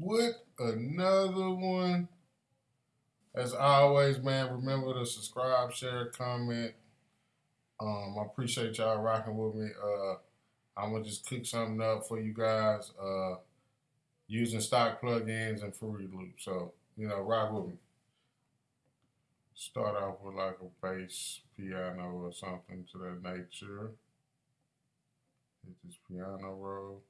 with another one. As always, man, remember to subscribe, share, comment. Um, I appreciate y'all rocking with me. Uh, I'm gonna just cook something up for you guys uh, using stock plugins and Fruity Loop. So you know, rock with me. Start off with like a bass piano or something to that nature. Hit this piano roll.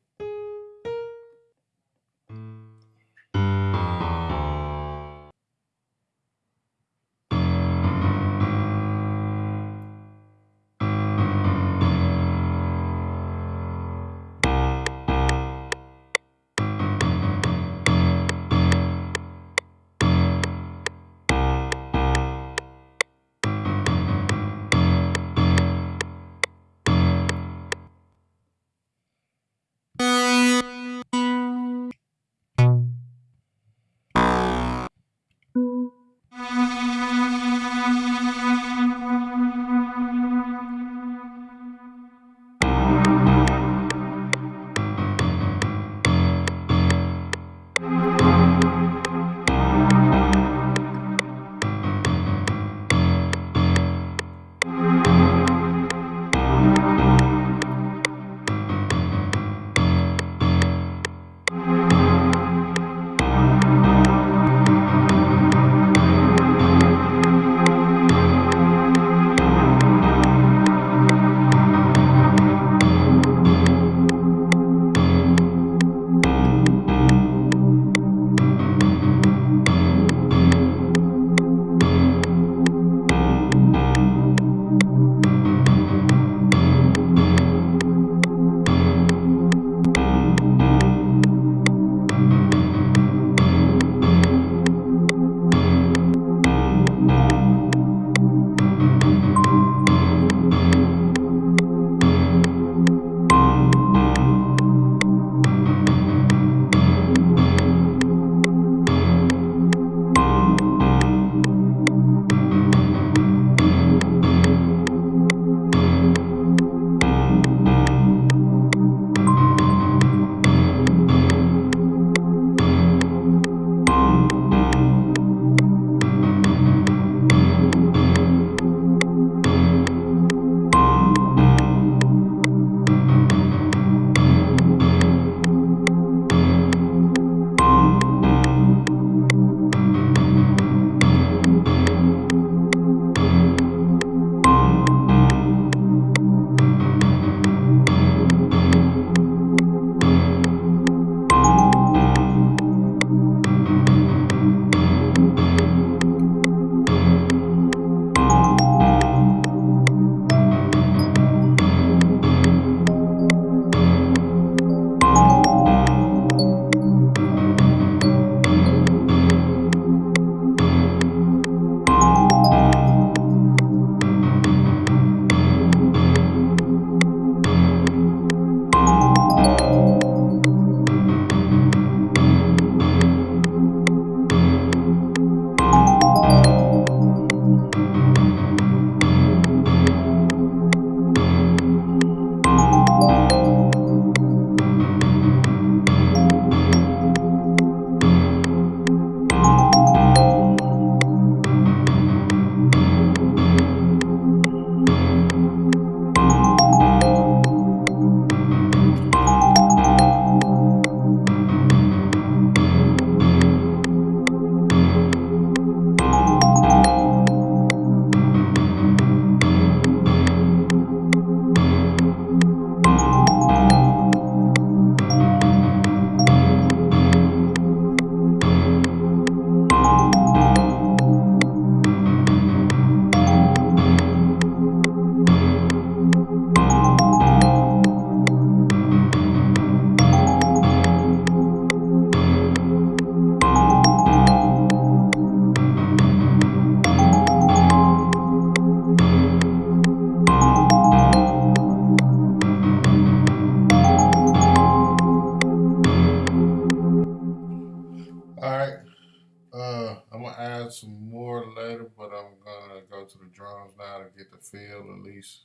Some more later, but I'm gonna go to the drums now to get the feel at least,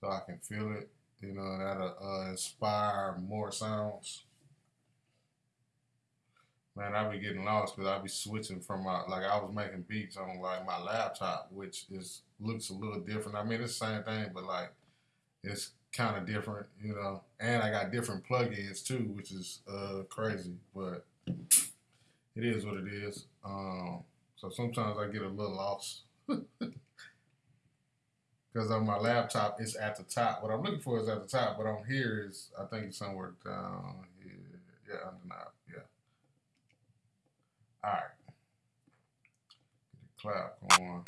so I can feel it. You know, that'll uh, inspire more sounds. man, I be getting lost because I be switching from my like I was making beats on like my laptop, which is looks a little different. I mean, it's the same thing, but like it's kind of different, you know. And I got different plugins too, which is uh crazy, but it is what it is. Um, so sometimes I get a little lost. Because on my laptop, it's at the top. What I'm looking for is at the top, but on here is, I think it's somewhere down here. Yeah, now. Yeah. All right. Get the clap going.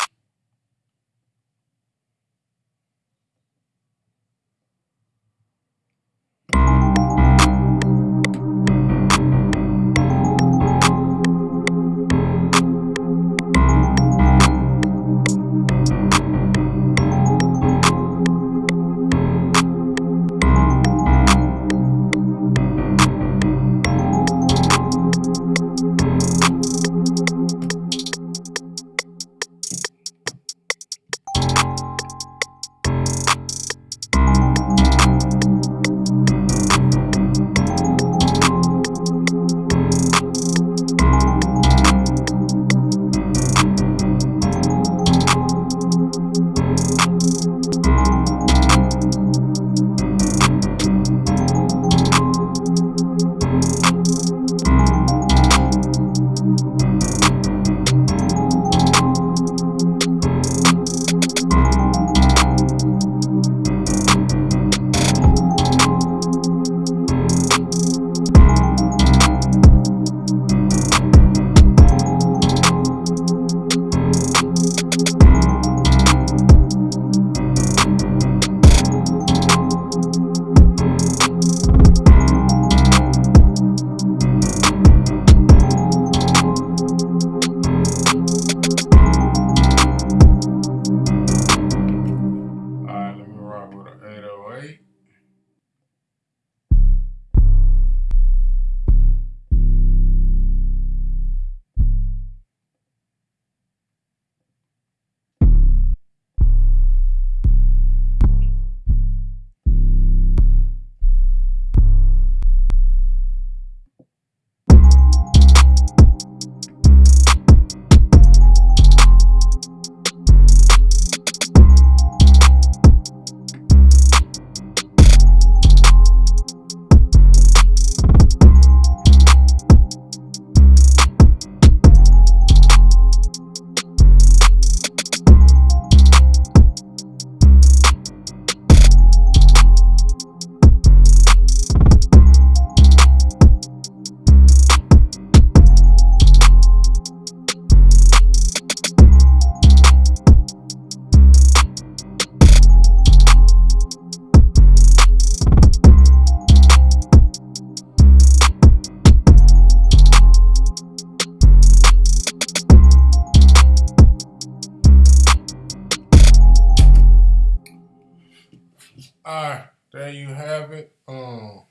All right, there you have it. Um,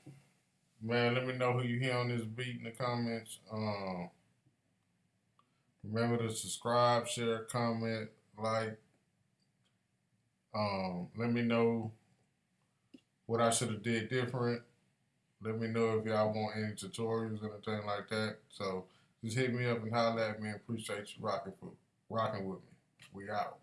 man, let me know who you hear on this beat in the comments. Um, remember to subscribe, share, comment, like. Um, let me know what I should have did different. Let me know if y'all want any tutorials or anything like that. So just hit me up and holler at me. Appreciate you rocking for rocking with me. We out.